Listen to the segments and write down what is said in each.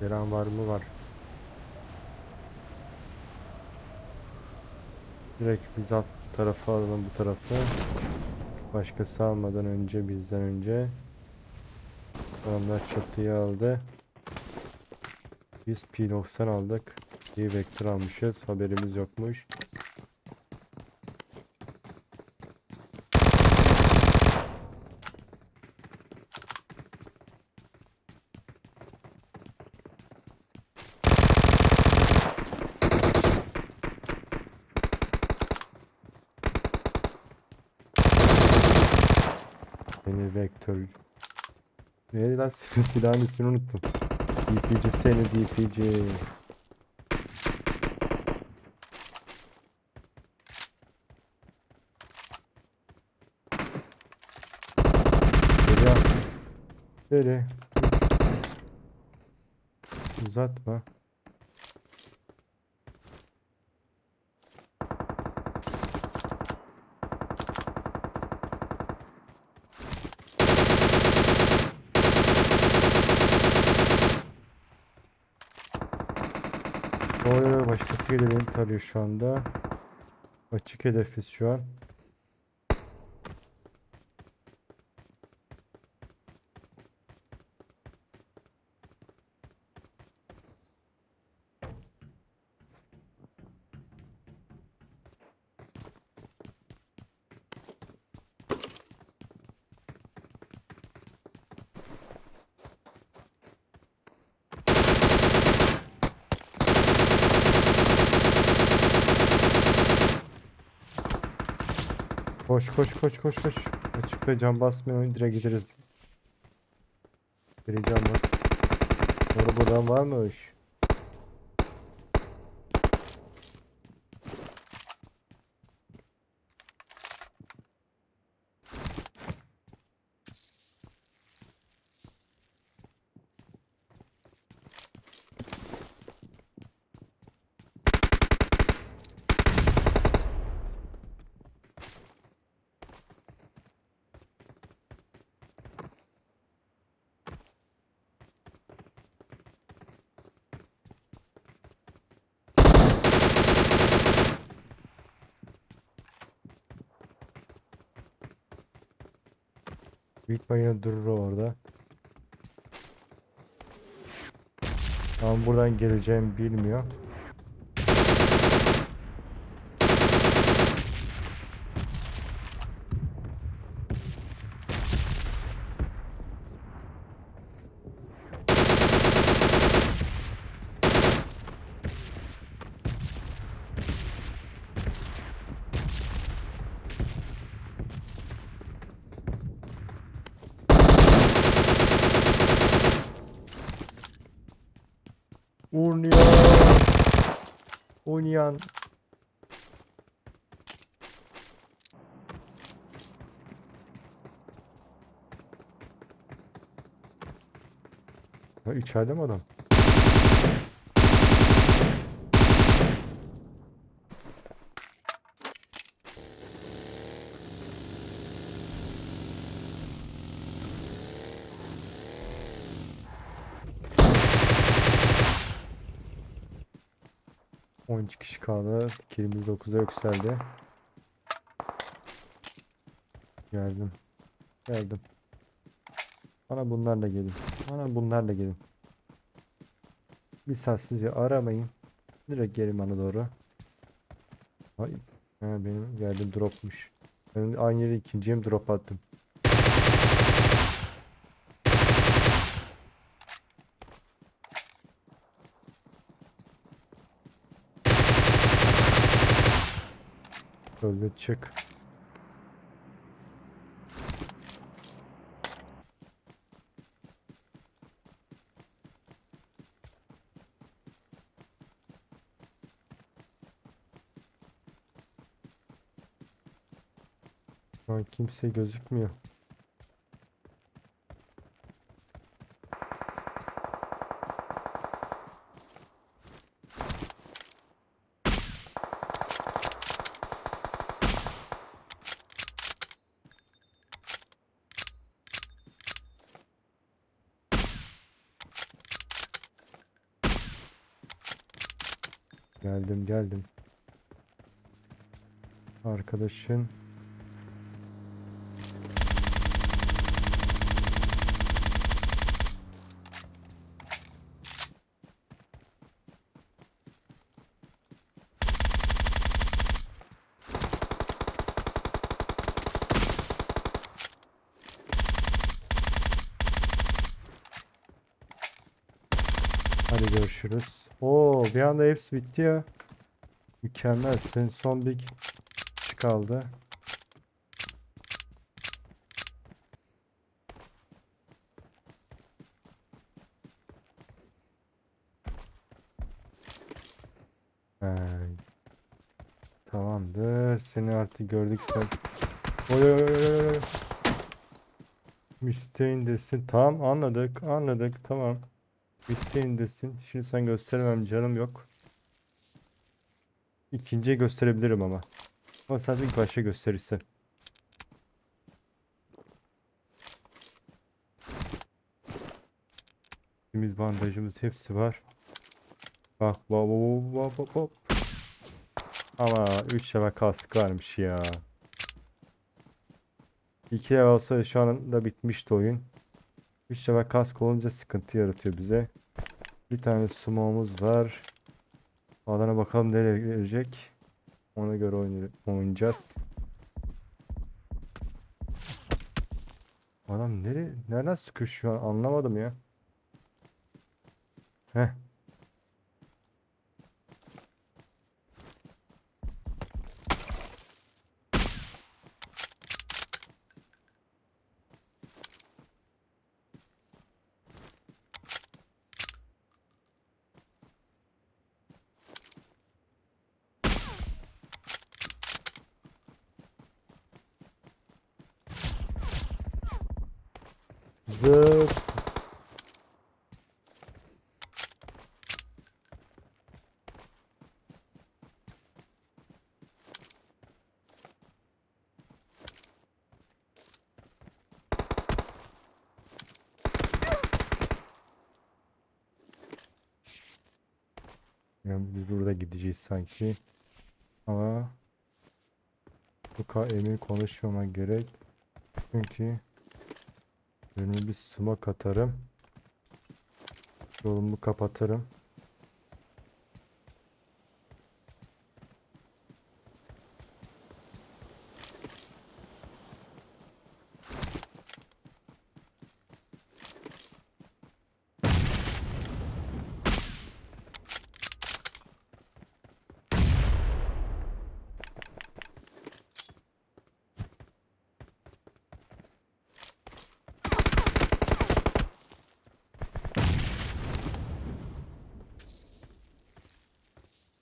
Gelen var mı var. Direkt biz alt tarafa alalım bu tarafı. Başkası almadan önce bizden önce. Adamlar çatıyı aldı. Biz P90 aldık. İyi vektör almışız. Haberimiz yokmuş. Beni vektör... Neydi lan silahın ismini unuttum. DPC seni DPC. Geri. Uzatma. Oy başkası geliyor beni tarıyor şu anda. Açık hedefiz şu an. Koş koş koş koş koş. Açıkta cam basmayın direkt gideriz. Biri cam bas. Doğru buradan varmış. Büyük bayına durur orada. Ama buradan geleceğimi bilmiyor. Oynayan. Oynayan. Ha içeride mi adam? On iki kişi kaldı. Kilimiz 9'a yükseldi. Geldim. Geldim. Bana bunlarla gelin. Bana bunlarla gelin. Bir saat sizi aramayın. Direkt gelin bana doğru. Ay. Ha, benim geldim dropmuş. Ben aynı yere ikinciye mi drop attım? An kimse gözükmüyor. Geldim geldim. Arkadaşın Hadi görüşürüz. Oo bir anda hepsi bitti ya. Mükemmel. Senin son bir kaldı. Tamamdır. Seni artık gördük sen. Oy oy oy oy oy. İsteğindesin. Tamam anladık. Anladık. Tamam. İsteğindesin. Şimdi sen gösteremem canım yok. İkinciye gösterebilirim ama. Ama sen ilk başta gösterirsen. Temiz bandajımız hepsi var. Bak bak bak bak bak. Ama 3 level kask varmış ya. 2 level olsa şu anda bitmişti oyun. 3 level kask olunca sıkıntı yaratıyor bize. Bir tane smoke'umuz var. Alana bakalım nereye gelecek. Ona göre oynay- oynayacağız. Adam nereye, nereden sıkıyor anlamadım ya. Heh. Zıp. Yani biz burada gideceğiz sanki. Ama bu kadar emin konuşmamak gerek. Çünkü önüme bir smoke atarım. Yolumu kapatırım.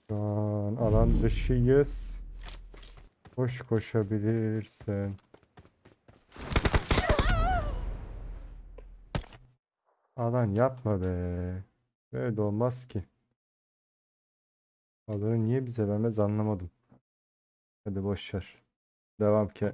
Şu an alan dışıyız. Koş koşabilirsin. Alan yapma be. Böyle olmaz ki. Alanı niye bize vermez anlamadım. Hadi boş ver. Devam ki.